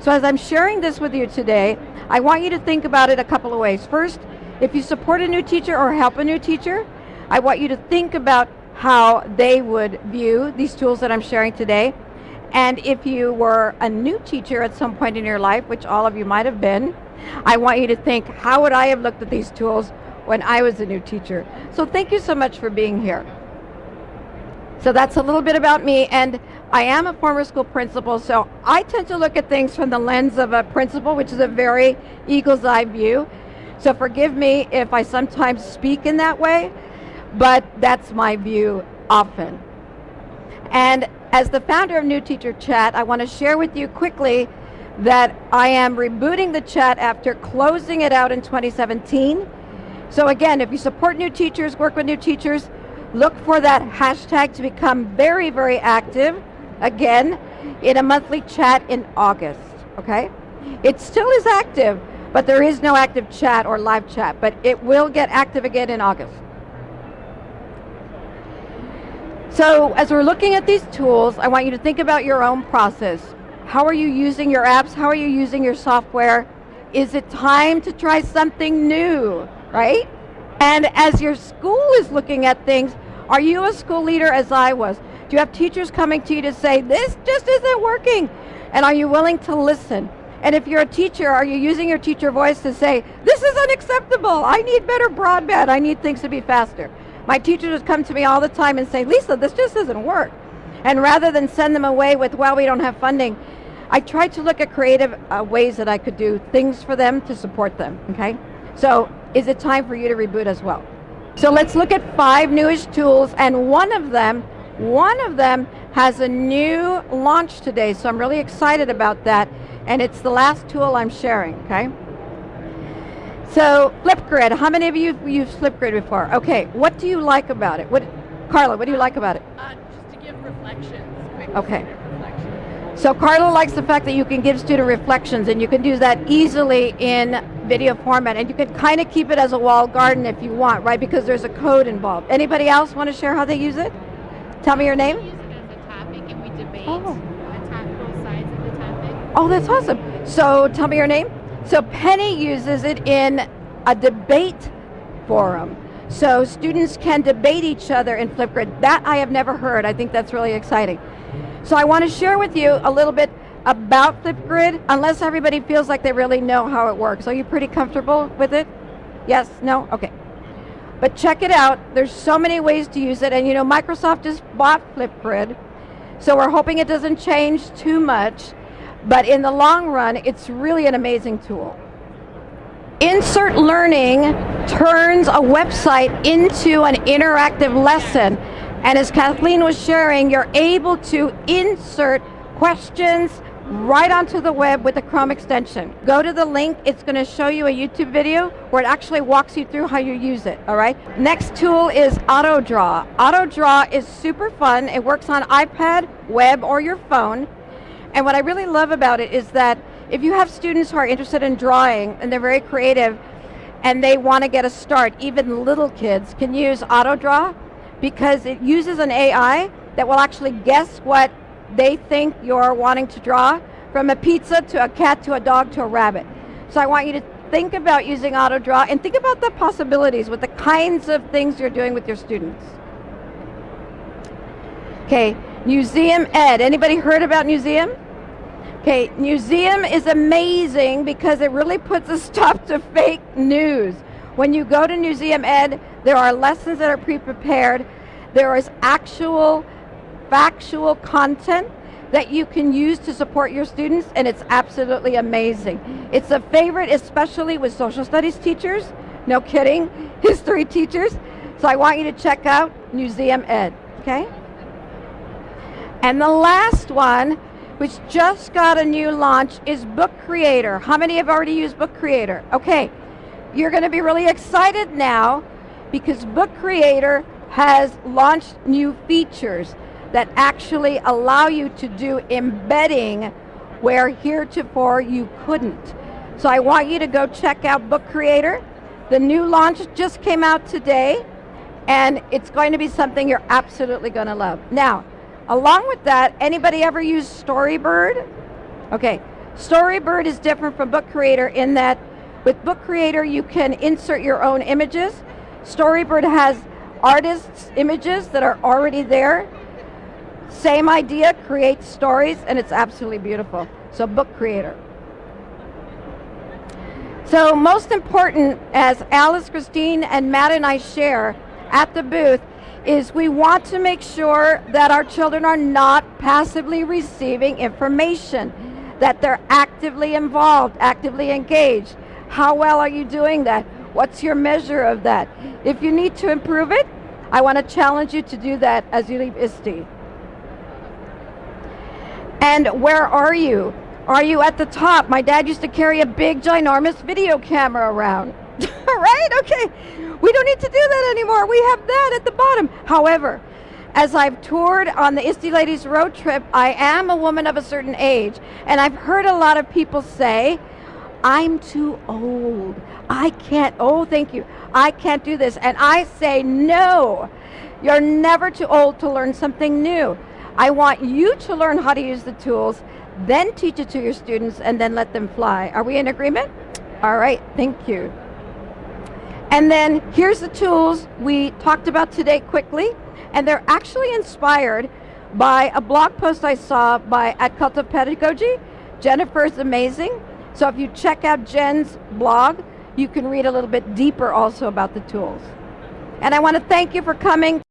So as I'm sharing this with you today, I want you to think about it a couple of ways. First, if you support a new teacher or help a new teacher, I want you to think about how they would view these tools that I'm sharing today. And if you were a new teacher at some point in your life, which all of you might have been, I want you to think, how would I have looked at these tools when I was a new teacher? So thank you so much for being here. So that's a little bit about me, and I am a former school principal, so I tend to look at things from the lens of a principal, which is a very eagle's eye view. So forgive me if I sometimes speak in that way, but that's my view often. And as the founder of New Teacher Chat, I want to share with you quickly that I am rebooting the chat after closing it out in 2017. So again, if you support new teachers, work with new teachers, look for that hashtag to become very, very active, again, in a monthly chat in August, okay? It still is active, but there is no active chat or live chat, but it will get active again in August. So as we're looking at these tools, I want you to think about your own process. How are you using your apps? How are you using your software? Is it time to try something new, right? And as your school is looking at things, are you a school leader as I was? Do you have teachers coming to you to say, this just isn't working? And are you willing to listen? And if you're a teacher, are you using your teacher voice to say, this is unacceptable, I need better broadband, I need things to be faster. My teachers come to me all the time and say, Lisa, this just doesn't work. And rather than send them away with, well, we don't have funding, I tried to look at creative uh, ways that I could do things for them to support them, okay? So is it time for you to reboot as well? So let's look at five newish tools and one of them, one of them has a new launch today, so I'm really excited about that and it's the last tool I'm sharing, okay? So Flipgrid, how many of you have used Flipgrid before? Okay, what do you like about it? What, Carla, what do you like about it? Uh, just to give reflections. Okay. So Carla likes the fact that you can give student reflections and you can do that easily in video format and you can kind of keep it as a walled garden if you want, right? Because there's a code involved. Anybody else want to share how they use it? Tell me your name. We use it as a topic and we debate Oh. Uh, attack both sides of the topic. Oh, that's awesome. So tell me your name. So Penny uses it in a debate forum. So students can debate each other in Flipgrid. That I have never heard. I think that's really exciting. So I want to share with you a little bit about Flipgrid, unless everybody feels like they really know how it works. Are you pretty comfortable with it? Yes? No? Okay. But check it out. There's so many ways to use it. And you know, Microsoft just bought Flipgrid. So we're hoping it doesn't change too much. But in the long run, it's really an amazing tool. Insert Learning turns a website into an interactive lesson. And as Kathleen was sharing, you're able to insert questions right onto the web with the Chrome extension. Go to the link, it's going to show you a YouTube video where it actually walks you through how you use it, all right? Next tool is AutoDraw. AutoDraw is super fun. It works on iPad, web, or your phone. And what I really love about it is that if you have students who are interested in drawing and they're very creative and they want to get a start, even little kids can use AutoDraw because it uses an AI that will actually guess what they think you're wanting to draw from a pizza to a cat to a dog to a rabbit. So I want you to think about using AutoDraw and think about the possibilities with the kinds of things you're doing with your students. Okay, Museum Ed. Anybody heard about Museum? Okay, Museum is amazing because it really puts a stop to fake news. When you go to Museum Ed, there are lessons that are pre-prepared. There is actual factual content that you can use to support your students and it's absolutely amazing. It's a favorite especially with social studies teachers, no kidding, history teachers. So I want you to check out Museum Ed, okay? And the last one, which just got a new launch, is Book Creator. How many have already used Book Creator? Okay, you're gonna be really excited now because Book Creator has launched new features that actually allow you to do embedding where heretofore you couldn't. So I want you to go check out Book Creator. The new launch just came out today and it's going to be something you're absolutely going to love. Now, along with that, anybody ever use Storybird? Okay, Storybird is different from Book Creator in that with Book Creator you can insert your own images. Storybird has artists' images that are already there. Same idea, create stories, and it's absolutely beautiful. So Book Creator. So most important, as Alice, Christine, and Matt and I share at the booth, is we want to make sure that our children are not passively receiving information, that they're actively involved, actively engaged. How well are you doing that? What's your measure of that? If you need to improve it, I want to challenge you to do that as you leave ISTE. And where are you? Are you at the top? My dad used to carry a big, ginormous video camera around. right? Okay. We don't need to do that anymore. We have that at the bottom. However, as I've toured on the ISTE Ladies Road Trip, I am a woman of a certain age. And I've heard a lot of people say, I'm too old. I can't, oh, thank you. I can't do this. And I say, no. You're never too old to learn something new. I want you to learn how to use the tools, then teach it to your students, and then let them fly. Are we in agreement? All right, thank you. And then here's the tools we talked about today quickly, and they're actually inspired by a blog post I saw by at Cult of Pedagogy. Jennifer's amazing. So if you check out Jen's blog, you can read a little bit deeper also about the tools. And I want to thank you for coming.